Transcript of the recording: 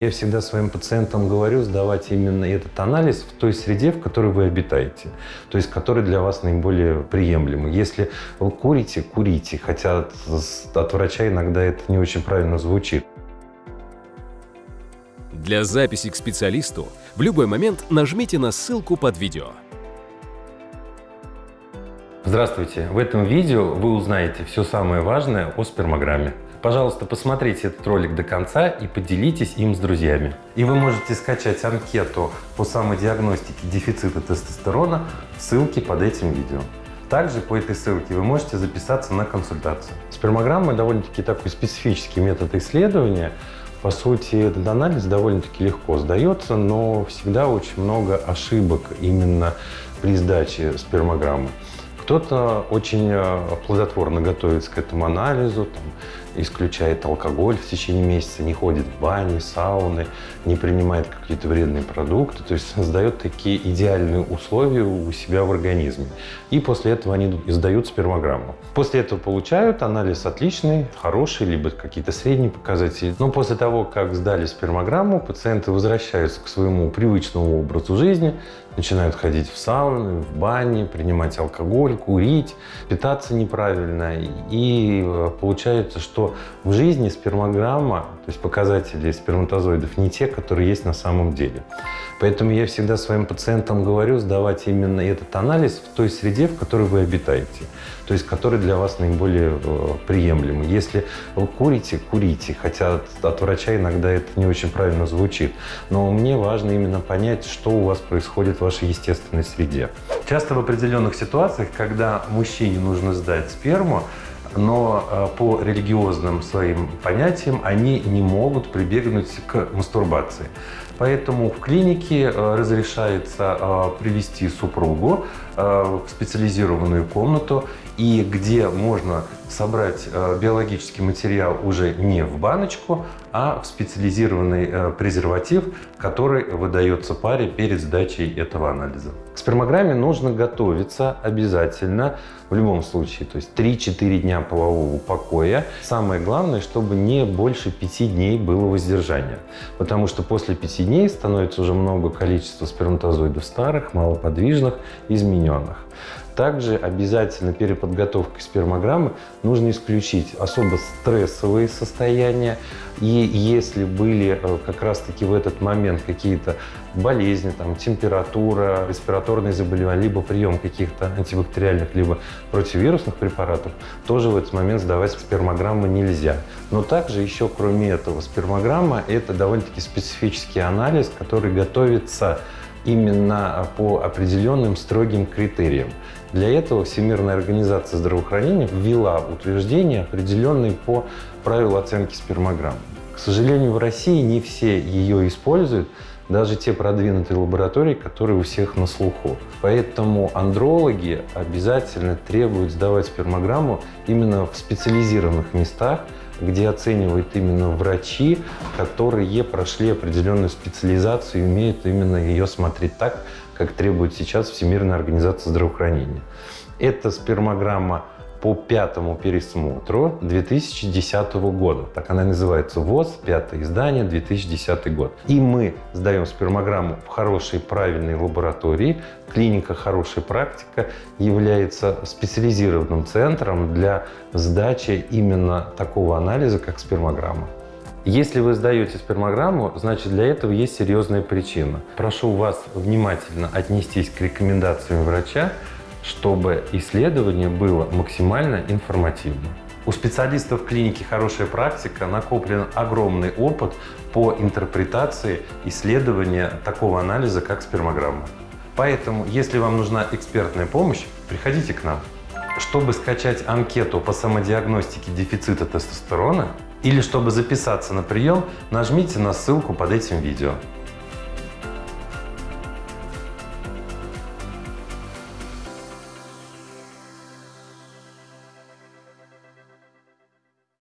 Я всегда своим пациентам говорю сдавать именно этот анализ в той среде, в которой вы обитаете, то есть который для вас наиболее приемлемый. Если вы курите, курите, хотя от, от врача иногда это не очень правильно звучит. Для записи к специалисту в любой момент нажмите на ссылку под видео. Здравствуйте! В этом видео вы узнаете все самое важное о спермограмме. Пожалуйста, посмотрите этот ролик до конца и поделитесь им с друзьями. И вы можете скачать анкету по самодиагностике дефицита тестостерона в ссылке под этим видео. Также по этой ссылке вы можете записаться на консультацию. Спермограмма довольно-таки такой специфический метод исследования. По сути, этот анализ довольно-таки легко сдается, но всегда очень много ошибок именно при сдаче спермограммы. Кто-то очень э, плодотворно готовится к этому анализу, там, исключает алкоголь в течение месяца, не ходит в бани, сауны, не принимает какие-то вредные продукты, то есть создает такие идеальные условия у себя в организме. И после этого они издают спермограмму. После этого получают анализ отличный, хороший, либо какие-то средние показатели. Но после того, как сдали спермограмму, пациенты возвращаются к своему привычному образу жизни, начинают ходить в сауны, в бани, принимать алкоголь, курить, питаться неправильно. И э, получается, что в жизни спермограмма, то есть показатели сперматозоидов, не те, которые есть на самом деле. Поэтому я всегда своим пациентам говорю сдавать именно этот анализ в той среде, в которой вы обитаете, то есть который для вас наиболее э, приемлемый. Если вы курите, курите, хотя от, от врача иногда это не очень правильно звучит. Но мне важно именно понять, что у вас происходит в вашей естественной среде. Часто в определенных ситуациях, когда мужчине нужно сдать сперму, но э, по религиозным своим понятиям они не могут прибегнуть к мастурбации. Поэтому в клинике э, разрешается э, привести супругу в специализированную комнату, и где можно собрать биологический материал уже не в баночку, а в специализированный презерватив, который выдается паре перед сдачей этого анализа. К спермограмме нужно готовиться обязательно в любом случае, то есть 3-4 дня полового покоя. Самое главное, чтобы не больше 5 дней было воздержания, потому что после 5 дней становится уже много количества сперматозоидов старых, малоподвижных, измененных. Также обязательно перед подготовкой спермограммы нужно исключить особо стрессовые состояния. И если были э, как раз-таки в этот момент какие-то болезни, там, температура, респираторные заболевания, либо прием каких-то антибактериальных, либо противирусных препаратов, тоже в этот момент сдавать спермограммы нельзя. Но также еще кроме этого спермограмма – это довольно-таки специфический анализ, который готовится именно по определенным строгим критериям. Для этого Всемирная организация здравоохранения ввела утверждения, определенные по правилу оценки спермограмм. К сожалению, в России не все ее используют, даже те продвинутые лаборатории, которые у всех на слуху. Поэтому андрологи обязательно требуют сдавать спермограмму именно в специализированных местах, где оценивают именно врачи, которые прошли определенную специализацию и умеют именно ее смотреть так, как требует сейчас Всемирная организация здравоохранения. Это спермограмма по пятому пересмотру 2010 года. Так она называется ВОЗ, пятое издание, 2010 год. И мы сдаем спермограмму в хорошей, правильной лаборатории. Клиника «Хорошая практика» является специализированным центром для сдачи именно такого анализа, как спермограмма. Если вы сдаете спермограмму, значит для этого есть серьезная причина. Прошу вас внимательно отнестись к рекомендациям врача, чтобы исследование было максимально информативным. У специалистов клиники «Хорошая практика» накоплен огромный опыт по интерпретации исследования такого анализа, как спермограмма. Поэтому, если вам нужна экспертная помощь, приходите к нам. Чтобы скачать анкету по самодиагностике дефицита тестостерона или чтобы записаться на прием, нажмите на ссылку под этим видео.